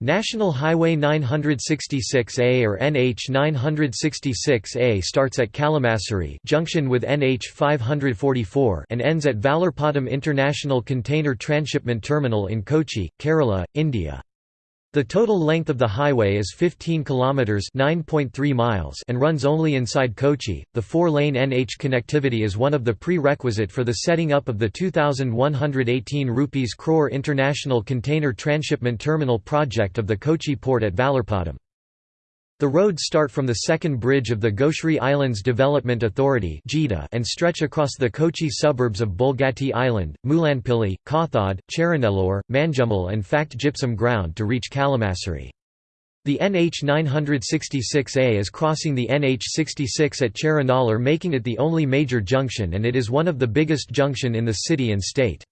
National Highway 966A or NH 966A starts at Kalamassery junction with NH 544 and ends at Vallarpadam International Container Transshipment Terminal in Kochi, Kerala, India. The total length of the highway is 15 kilometers (9.3 miles) and runs only inside Kochi. The four-lane NH connectivity is one of the prerequisite for the setting up of the 2118 rupees crore International Container Transshipment Terminal project of the Kochi port at Vallarpadam. The roads start from the second bridge of the Goshree Islands Development Authority and stretch across the Kochi suburbs of Bolgatty Island, Mulanpilly, Kathad, Cheranallur, Manjummel and Fact Gypsum Ground to reach Kalamassery. The NH 966A is crossing the NH 66 at Cheranallur making it the only major junction and it is one of the biggest junction in the city and state.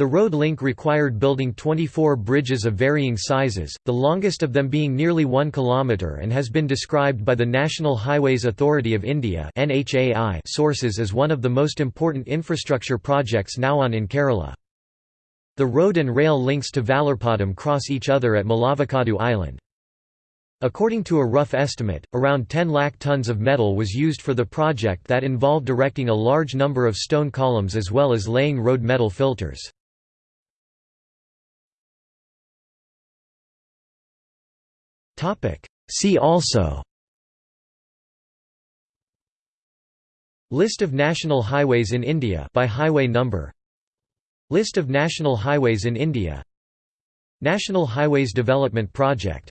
The road link required building 24 bridges of varying sizes, the longest of them being nearly 1 km and has been described by the National Highways Authority of India sources as one of the most important infrastructure projects now on in Kerala. The road and rail links to Vallarpadam cross each other at Mulavakadu Island. According to a rough estimate, around 10 lakh tons of metal was used for the project that involved erecting a large number of stone columns as well as laying road metal filters. See also. List of national highways in India by highway number. List of national highways in India. National Highways Development Project